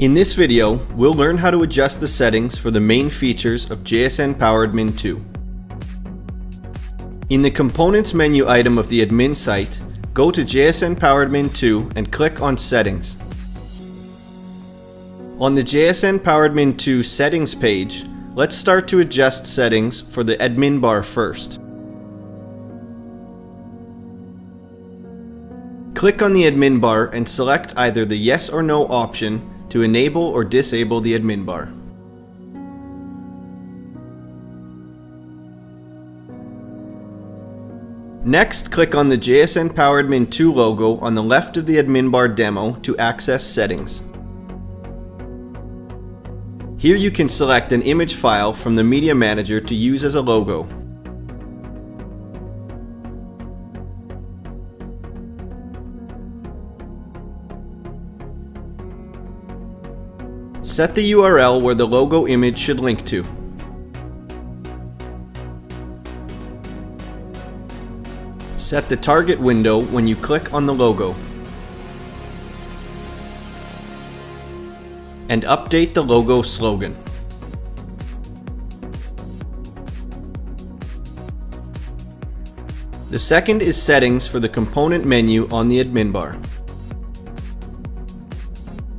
In this video, we'll learn how to adjust the settings for the main features of JSN PowerAdmin 2. In the Components menu item of the admin site, go to JSN PowerAdmin 2 and click on Settings. On the JSN PowerAdmin 2 Settings page, let's start to adjust settings for the admin bar first. Click on the admin bar and select either the yes or no option to enable or disable the admin bar. Next, click on the JSN PowerAdmin 2 logo on the left of the admin bar demo to access settings. Here you can select an image file from the Media Manager to use as a logo. Set the URL where the logo image should link to. Set the target window when you click on the logo. And update the logo slogan. The second is settings for the component menu on the admin bar.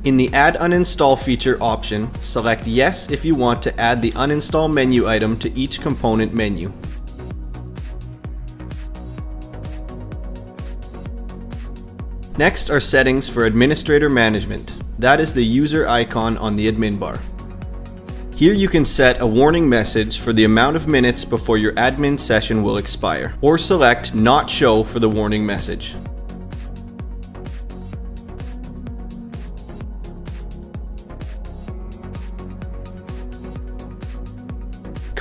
In the Add Uninstall feature option, select Yes if you want to add the uninstall menu item to each component menu. Next are settings for Administrator Management. That is the user icon on the admin bar. Here you can set a warning message for the amount of minutes before your admin session will expire, or select Not Show for the warning message.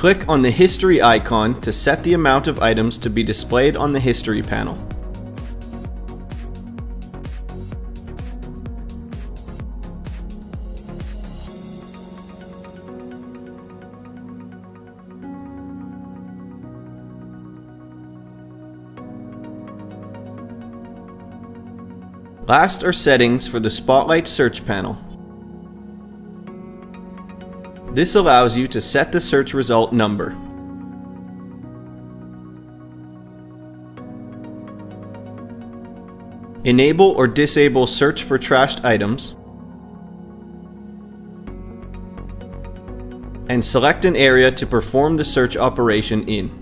Click on the History icon to set the amount of items to be displayed on the History panel. Last are settings for the Spotlight search panel. This allows you to set the search result number. Enable or disable search for trashed items. And select an area to perform the search operation in.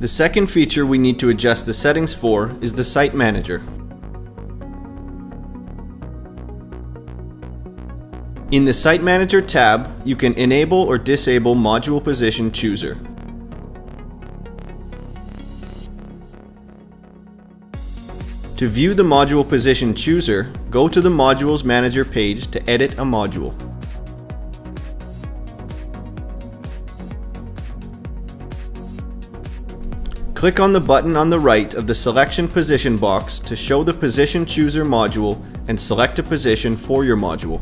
The second feature we need to adjust the settings for is the Site Manager. In the Site Manager tab, you can enable or disable Module Position Chooser. To view the Module Position Chooser, go to the Modules Manager page to edit a module. Click on the button on the right of the Selection Position box to show the Position Chooser module and select a position for your module.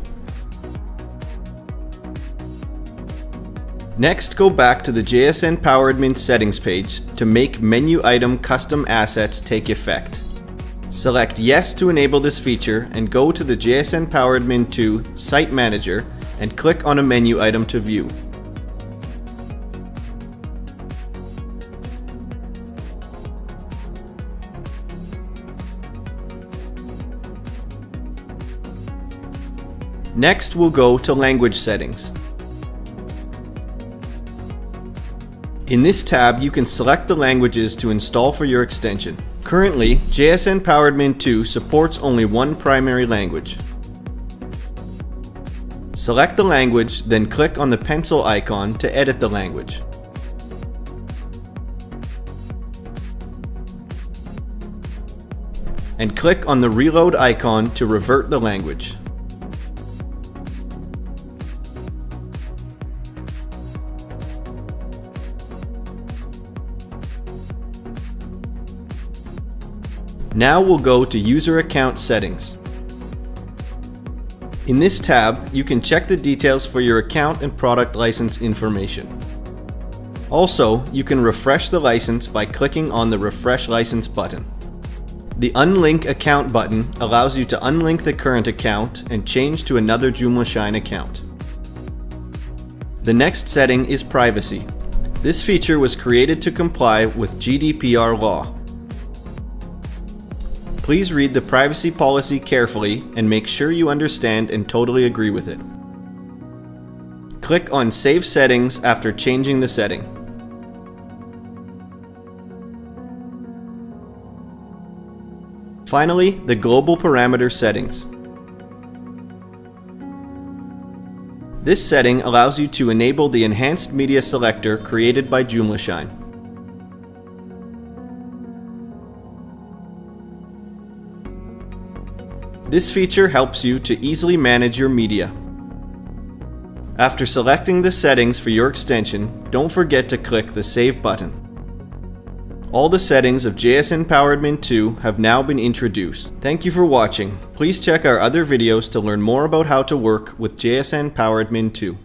Next, go back to the JSN PowerAdmin settings page to make menu item custom assets take effect. Select Yes to enable this feature and go to the JSN PowerAdmin 2 Site Manager and click on a menu item to view. Next, we'll go to Language Settings. In this tab, you can select the languages to install for your extension. Currently, JSN PowerAdmin 2 supports only one primary language. Select the language, then click on the pencil icon to edit the language. And click on the reload icon to revert the language. Now we'll go to User Account Settings. In this tab, you can check the details for your account and product license information. Also, you can refresh the license by clicking on the Refresh License button. The Unlink Account button allows you to unlink the current account and change to another JoomlaShine account. The next setting is Privacy. This feature was created to comply with GDPR law. Please read the privacy policy carefully and make sure you understand and totally agree with it. Click on Save Settings after changing the setting. Finally, the global parameter settings. This setting allows you to enable the enhanced media selector created by Joomla This feature helps you to easily manage your media. After selecting the settings for your extension, don't forget to click the Save button. All the settings of JSN PowerAdmin 2 have now been introduced. Thank you for watching. Please check our other videos to learn more about how to work with JSN PowerAdmin 2.